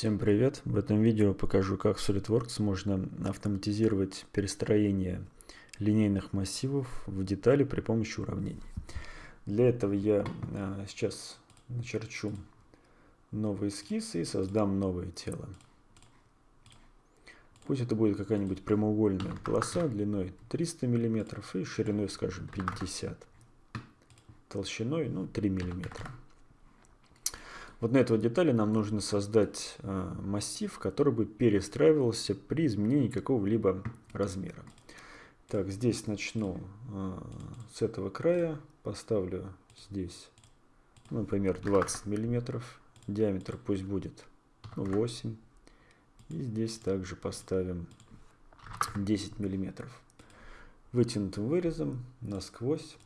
Всем привет! В этом видео покажу, как в SolidWorks можно автоматизировать перестроение линейных массивов в детали при помощи уравнений. Для этого я а, сейчас начерчу новый эскиз и создам новое тело. Пусть это будет какая-нибудь прямоугольная полоса длиной 300 мм и шириной, скажем, 50 толщиной ну, 3 миллиметра. Вот на этой детали нам нужно создать э, массив, который бы перестраивался при изменении какого-либо размера. Так, здесь начну э, с этого края, поставлю здесь, например, 20 миллиметров, диаметр пусть будет 8, и здесь также поставим 10 миллиметров. Вытянутым вырезом насквозь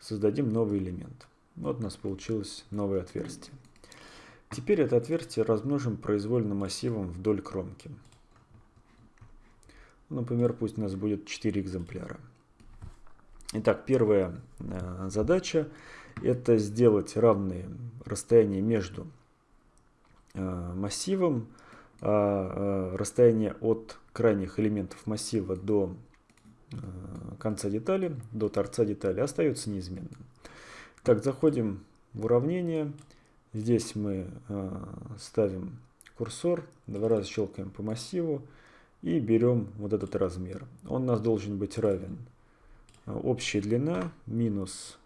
создадим новый элемент. Вот у нас получилось новое отверстие. Теперь это отверстие размножим произвольным массивом вдоль кромки. Например, пусть у нас будет 4 экземпляра. Итак, первая э, задача это сделать равные расстояния между э, массивом, а э, расстояние от крайних элементов массива до конца детали, до торца детали остается неизменным. Так, заходим в уравнение. Здесь мы э, ставим курсор, два раза щелкаем по массиву и берем вот этот размер. Он у нас должен быть равен э, общая длина минус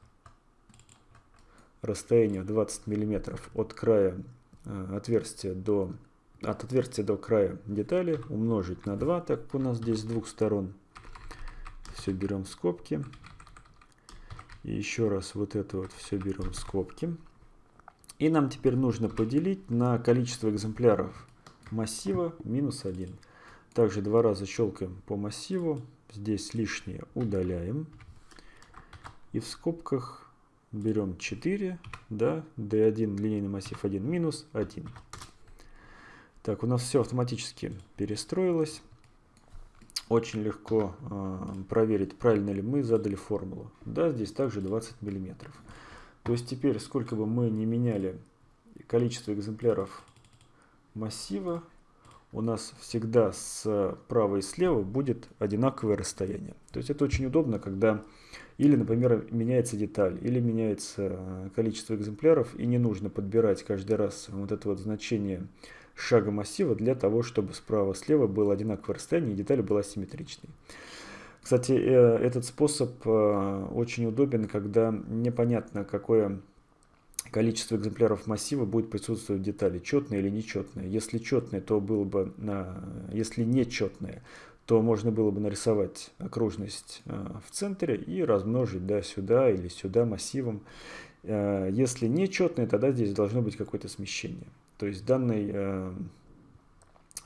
расстояние 20 мм от края э, отверстия до от отверстия до края детали умножить на 2, так как у нас здесь с двух сторон. Все берем в скобки. Еще раз вот это вот все берем в скобки. И нам теперь нужно поделить на количество экземпляров массива минус 1. Также два раза щелкаем по массиву. Здесь лишнее удаляем. И в скобках берем 4, да, d1 линейный массив 1 минус 1. Так, у нас все автоматически перестроилось очень легко э, проверить, правильно ли мы задали формулу. Да, здесь также 20 миллиметров. То есть теперь, сколько бы мы не меняли количество экземпляров массива, у нас всегда справа и слева будет одинаковое расстояние. То есть это очень удобно, когда или, например, меняется деталь, или меняется количество экземпляров, и не нужно подбирать каждый раз вот это вот значение шага массива для того, чтобы справа-слева было одинаковое расстояние и деталь была симметричной. Кстати, э, этот способ э, очень удобен, когда непонятно, какое количество экземпляров массива будет присутствовать в детали, четное или нечетное. Если четное, то было бы, если нечетное, то можно было бы нарисовать окружность э, в центре и размножить да, сюда или сюда массивом. Если нечетное, тогда здесь должно быть какое-то смещение. То есть данный э,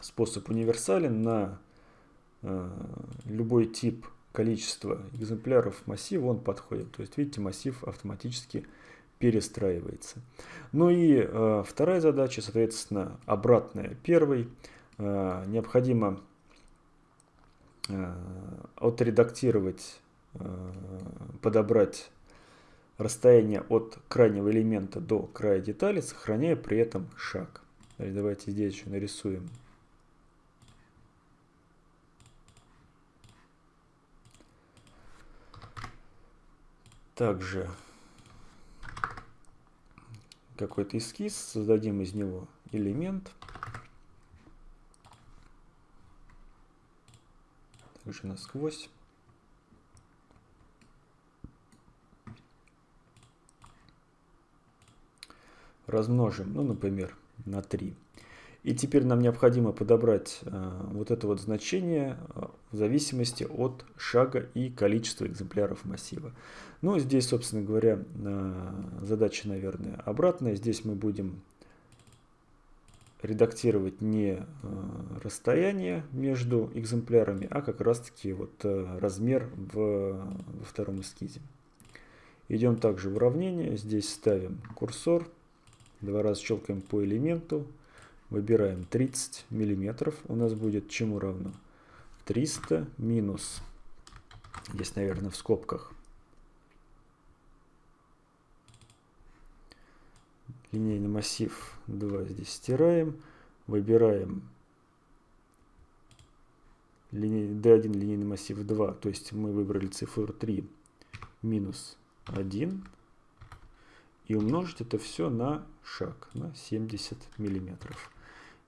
способ универсален на э, любой тип количества экземпляров массива он подходит. То есть видите, массив автоматически перестраивается. Ну и э, вторая задача, соответственно, обратная первой. Э, необходимо э, отредактировать, э, подобрать расстояние от крайнего элемента до края детали, сохраняя при этом шаг. Давайте здесь еще нарисуем. Также какой-то эскиз, создадим из него элемент. Также насквозь. Размножим, ну, например, на 3. И теперь нам необходимо подобрать э, вот это вот значение э, в зависимости от шага и количества экземпляров массива. Ну, здесь, собственно говоря, э, задача, наверное, обратная. Здесь мы будем редактировать не расстояние между экземплярами, а как раз-таки вот размер в, во втором эскизе. Идем также в уравнение. Здесь ставим курсор Два раза щелкаем по элементу. Выбираем 30 миллиметров. У нас будет чему равно? 300 минус, здесь, наверное, в скобках, линейный массив 2 здесь стираем. выбираем D1 линейный массив 2, то есть мы выбрали цифру 3 минус 1 и умножить это все на шаг, на 70 миллиметров.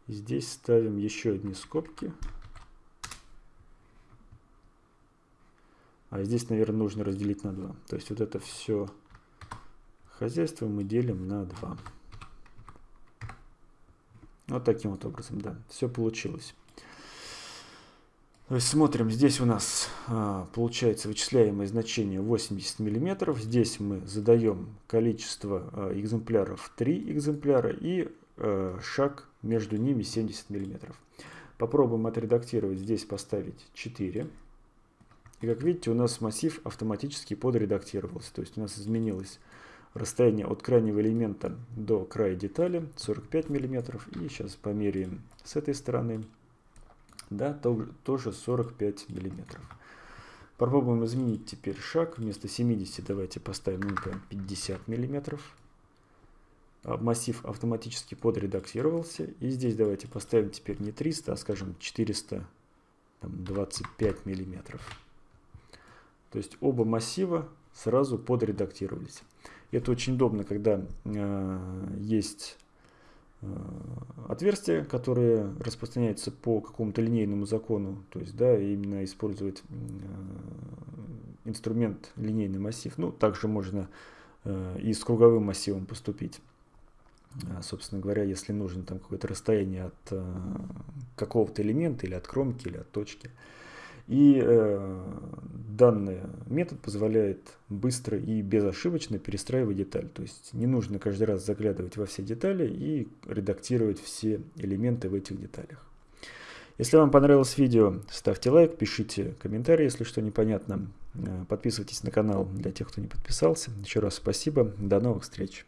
Здесь ставим еще одни скобки. А здесь, наверное, нужно разделить на 2. То есть вот это все хозяйство мы делим на 2. Вот таким вот образом, да, все получилось. То есть смотрим, здесь у нас а, получается вычисляемое значение 80 мм. Здесь мы задаем количество а, экземпляров 3 экземпляра и а, шаг между ними 70 мм. Попробуем отредактировать, здесь поставить 4. И как видите, у нас массив автоматически подредактировался. То есть у нас изменилось расстояние от крайнего элемента до края детали 45 мм. И сейчас померяем с этой стороны да, тоже 45 миллиметров. Попробуем изменить теперь шаг. Вместо 70 давайте поставим, ну, например, 50 миллиметров. А, массив автоматически подредактировался. И здесь давайте поставим теперь не 300, а скажем 425 миллиметров. То есть оба массива сразу подредактировались. Это очень удобно, когда э, есть отверстия, которые распространяются по какому-то линейному закону, то есть, да, именно использовать э, инструмент линейный массив. Ну, также можно э, и с круговым массивом поступить. Собственно говоря, если нужно там какое-то расстояние от какого-то элемента или от кромки, или от точки. И э, данный метод позволяет быстро и безошибочно перестраивать деталь. То есть не нужно каждый раз заглядывать во все детали и редактировать все элементы в этих деталях. Если вам понравилось видео, ставьте лайк, пишите комментарии, если что непонятно. Э, подписывайтесь на канал для тех, кто не подписался. Еще раз спасибо. До новых встреч.